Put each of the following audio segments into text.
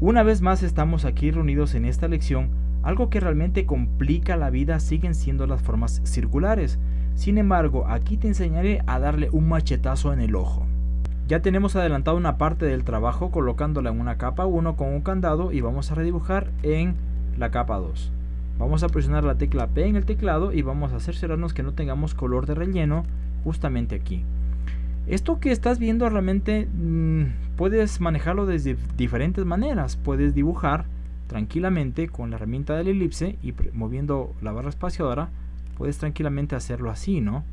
Una vez más estamos aquí reunidos en esta lección, algo que realmente complica la vida siguen siendo las formas circulares. Sin embargo, aquí te enseñaré a darle un machetazo en el ojo. Ya tenemos adelantado una parte del trabajo colocándola en una capa 1 con un candado y vamos a redibujar en la capa 2. Vamos a presionar la tecla P en el teclado y vamos a cerciorarnos que no tengamos color de relleno justamente aquí. Esto que estás viendo realmente mmm, puedes manejarlo de diferentes maneras. Puedes dibujar tranquilamente con la herramienta de la elipse y moviendo la barra espaciadora puedes tranquilamente hacerlo así, ¿no?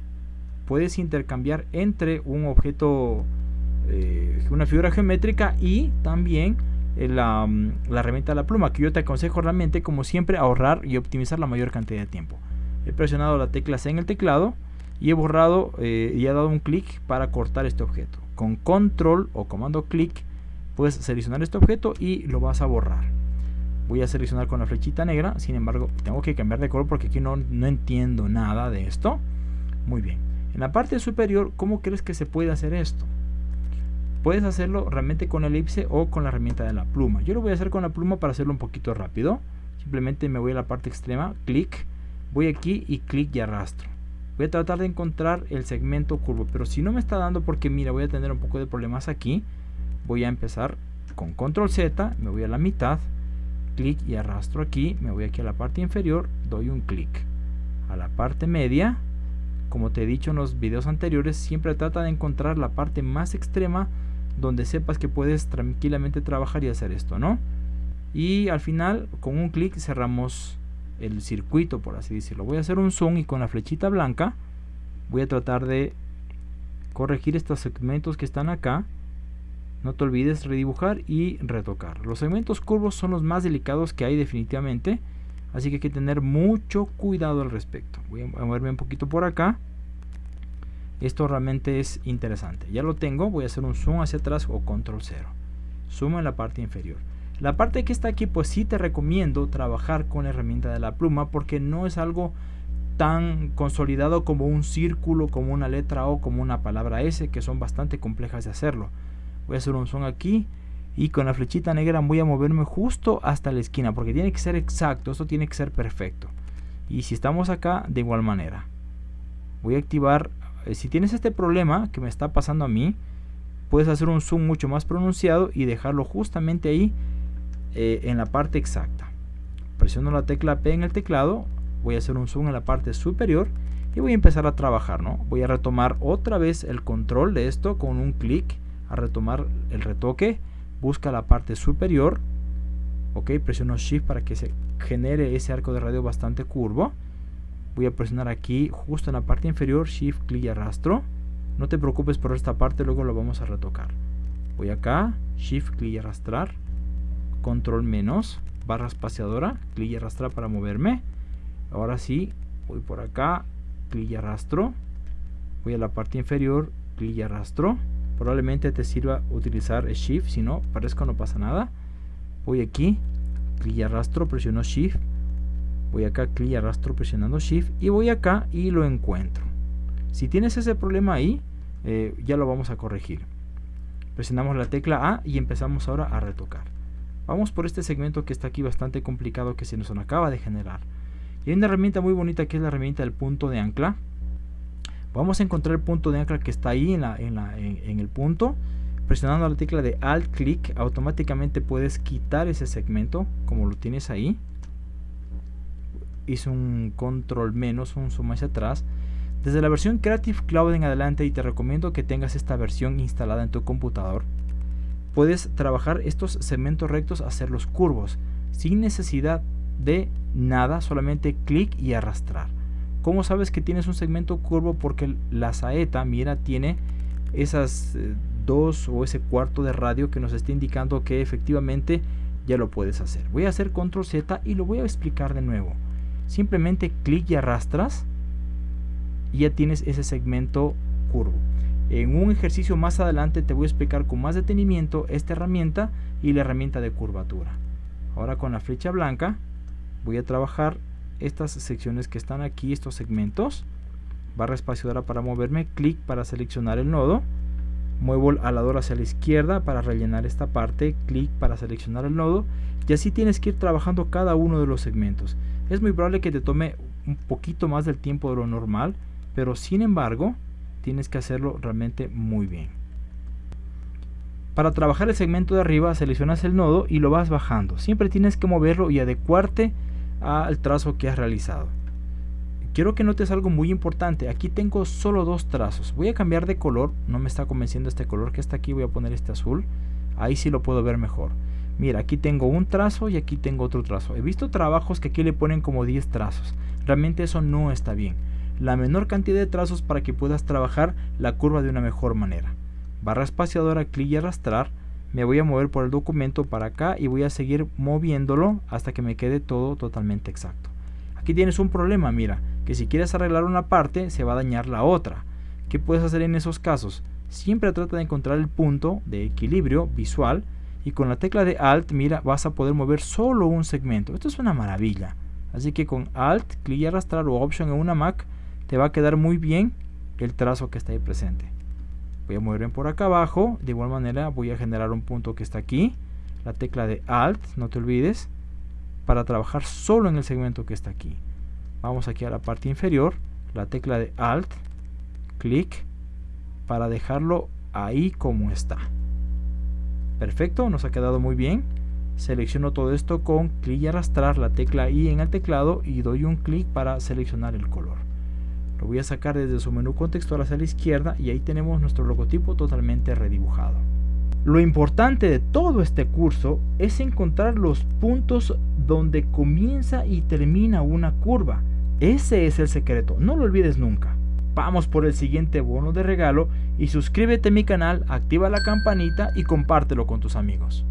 Puedes intercambiar entre un objeto eh, una figura geométrica y también eh, la, mm, la, herramienta de la pluma, que yo te aconsejo realmente, como siempre, ahorrar y optimizar la mayor cantidad de tiempo. He presionado la tecla C en el teclado y he borrado eh, y he dado un clic para cortar este objeto. Con control o comando clic puedes seleccionar este objeto y lo vas a borrar. Voy a seleccionar con la flechita negra, sin embargo tengo que cambiar de color porque aquí no, no entiendo nada de esto. Muy bien. En la parte superior, ¿cómo crees que se puede hacer esto? Puedes hacerlo realmente con elipse o con la herramienta de la pluma. Yo lo voy a hacer con la pluma para hacerlo un poquito rápido. Simplemente me voy a la parte extrema, clic, voy aquí y clic y arrastro. Voy a tratar de encontrar el segmento curvo, pero si no me está dando porque mira, voy a tener un poco de problemas aquí. Voy a empezar con control Z, me voy a la mitad, clic y arrastro aquí, me voy aquí a la parte inferior, doy un clic. A la parte media, como te he dicho en los videos anteriores, siempre trata de encontrar la parte más extrema donde sepas que puedes tranquilamente trabajar y hacer esto, ¿no? Y al final, con un clic cerramos el circuito, por así decirlo. Voy a hacer un zoom y con la flechita blanca voy a tratar de corregir estos segmentos que están acá. No te olvides redibujar y retocar. Los segmentos curvos son los más delicados que hay definitivamente. Así que hay que tener mucho cuidado al respecto. Voy a moverme un poquito por acá esto realmente es interesante ya lo tengo voy a hacer un zoom hacia atrás o control 0 zoom en la parte inferior la parte que está aquí pues sí te recomiendo trabajar con la herramienta de la pluma porque no es algo tan consolidado como un círculo como una letra O como una palabra S que son bastante complejas de hacerlo. Voy a hacer un zoom aquí y con la flechita negra voy a moverme justo hasta la esquina porque tiene que ser exacto esto tiene que ser perfecto. Y si estamos acá de igual manera. Voy a activar eh, si tienes este problema que me está pasando a mí, puedes hacer un zoom mucho más pronunciado y dejarlo justamente ahí eh, en la parte exacta. Presiono la tecla P en el teclado, voy a hacer un zoom en la parte superior y voy a empezar a trabajar, ¿no? Voy a retomar otra vez el control de esto con un clic a retomar el retoque, busca la parte superior, ok, presiono Shift para que se genere ese arco de radio bastante curvo. Voy a presionar aquí justo en la parte inferior shift clic y arrastro. No te preocupes por esta parte luego lo vamos a retocar. Voy acá shift clic y arrastrar control menos barra espaciadora clic y arrastrar para moverme. Ahora sí voy por acá clic y arrastro. Voy a la parte inferior clic y arrastro. Probablemente te sirva utilizar shift si no parezco no pasa nada. Voy aquí clic y arrastro presiono shift. Voy acá clic y arrastro presionando shift. Y voy acá y lo encuentro. Si tienes ese problema ahí eh, ya lo vamos a corregir. Presionamos la tecla A y empezamos ahora a retocar vamos por este segmento que está aquí bastante complicado que se nos acaba de generar. Y hay una herramienta muy bonita que es la herramienta del punto de ancla. Vamos a encontrar el punto de ancla que está ahí en, el punto. Presionando la tecla de alt clic automáticamente puedes quitar ese segmento como lo tienes ahí. Hice un control menos, un zoom hacia atrás. Desde la versión Creative Cloud en adelante y te recomiendo que tengas esta versión instalada en tu computador, puedes trabajar estos segmentos rectos, hacerlos curvos, sin necesidad de nada, solamente clic y arrastrar. ¿Cómo sabes que tienes un segmento curvo? Porque la saeta, mira, tiene esas eh, dos o ese cuarto de radio que nos está indicando que efectivamente ya lo puedes hacer. Voy a hacer control Z y lo voy a explicar de nuevo simplemente clic y arrastras y ya tienes ese segmento curvo. En un ejercicio más adelante te voy a explicar con más detenimiento esta herramienta y la herramienta de curvatura. Ahora con la flecha blanca voy a trabajar estas secciones que están aquí, estos segmentos. Barra espaciadora para moverme, clic para seleccionar el nodo. muevo el alador hacia la izquierda para rellenar esta parte, clic para seleccionar el nodo y así tienes que ir trabajando cada uno de los segmentos. Es muy probable que te tome un poquito más del tiempo de lo normal, pero sin embargo tienes que hacerlo realmente muy bien. Para trabajar el segmento de arriba seleccionas el nodo y lo vas bajando. Siempre tienes que moverlo y adecuarte al trazo que has realizado. Quiero que notes algo muy importante. Aquí tengo solo dos trazos. Voy a cambiar de color. No me está convenciendo este color que está aquí. Voy a poner este azul. Ahí sí lo puedo ver mejor. Mira, aquí tengo un trazo y aquí tengo otro trazo. He visto trabajos que aquí le ponen como 10 trazos. Realmente eso no está bien. La menor cantidad de trazos para que puedas trabajar la curva de una mejor manera. Barra espaciadora, clic y arrastrar. Me voy a mover por el documento para acá y voy a seguir moviéndolo hasta que me quede todo totalmente exacto. Aquí tienes un problema, mira que si quieres arreglar una parte se va a dañar la otra. ¿Qué puedes hacer en esos casos? Siempre trata de encontrar el punto de equilibrio visual y con la tecla de Alt, mira, vas a poder mover solo un segmento. Esto es una maravilla. Así que con Alt, clic y arrastrar o Option en una Mac, te va a quedar muy bien el trazo que está ahí presente. Voy a moverme por acá abajo. De igual manera voy a generar un punto que está aquí. La tecla de Alt, no te olvides, para trabajar solo en el segmento que está aquí vamos aquí a la parte inferior la tecla de alt clic para dejarlo ahí como está perfecto nos ha quedado muy bien selecciono todo esto con clic y arrastrar la tecla I en el teclado y doy un clic para seleccionar el color lo voy a sacar desde su menú contextual hacia la izquierda y ahí tenemos nuestro logotipo totalmente redibujado lo importante de todo este curso es encontrar los puntos donde comienza y termina una curva ese es el secreto, no lo olvides nunca. Vamos por el siguiente bono de regalo y suscríbete a mi canal, activa la campanita y compártelo con tus amigos.